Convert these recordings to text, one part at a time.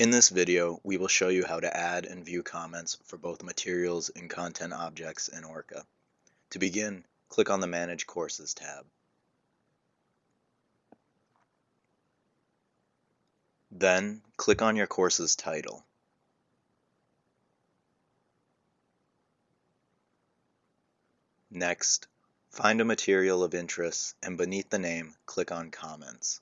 In this video, we will show you how to add and view comments for both materials and content objects in Orca. To begin, click on the Manage Courses tab. Then, click on your course's title. Next, find a material of interest and beneath the name, click on Comments.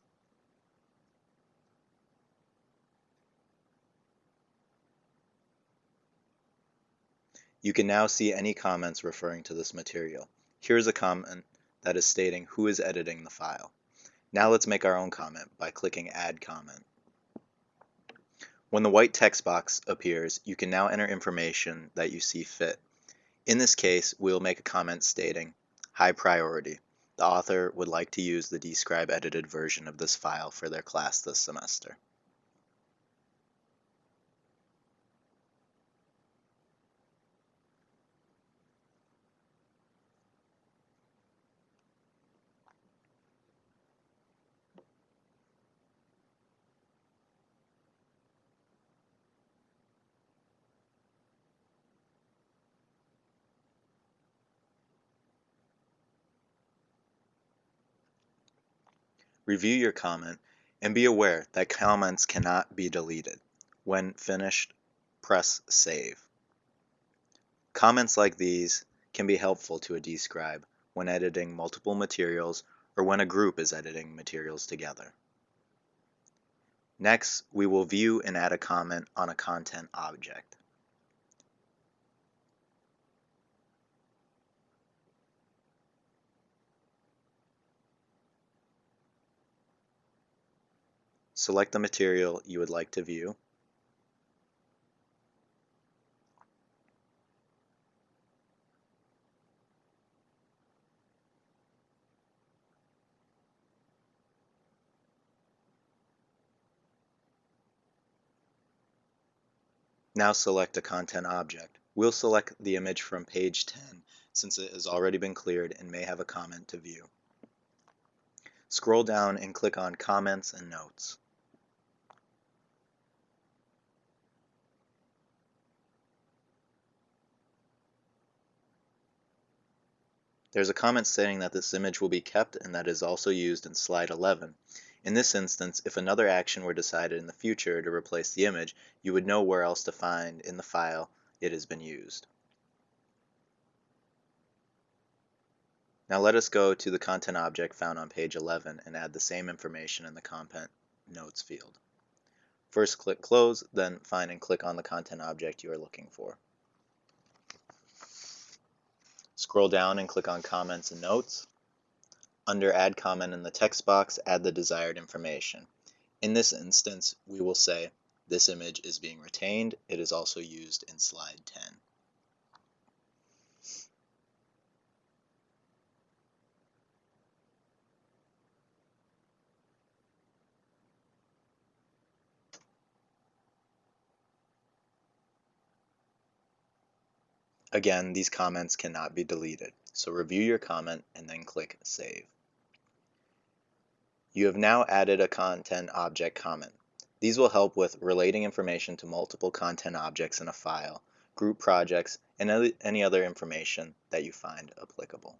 You can now see any comments referring to this material. Here's a comment that is stating who is editing the file. Now let's make our own comment by clicking Add Comment. When the white text box appears, you can now enter information that you see fit. In this case, we will make a comment stating, High priority. The author would like to use the Describe edited version of this file for their class this semester. Review your comment and be aware that comments cannot be deleted. When finished, press Save. Comments like these can be helpful to a Describe when editing multiple materials or when a group is editing materials together. Next, we will view and add a comment on a content object. Select the material you would like to view. Now select a content object. We'll select the image from page 10 since it has already been cleared and may have a comment to view. Scroll down and click on Comments and Notes. There's a comment stating that this image will be kept and that is also used in slide 11. In this instance, if another action were decided in the future to replace the image, you would know where else to find in the file it has been used. Now let us go to the content object found on page 11 and add the same information in the content notes field. First click close, then find and click on the content object you are looking for. Scroll down and click on Comments and Notes. Under Add Comment in the text box, add the desired information. In this instance, we will say, this image is being retained. It is also used in slide 10. Again, these comments cannot be deleted, so review your comment and then click Save. You have now added a content object comment. These will help with relating information to multiple content objects in a file, group projects, and any other information that you find applicable.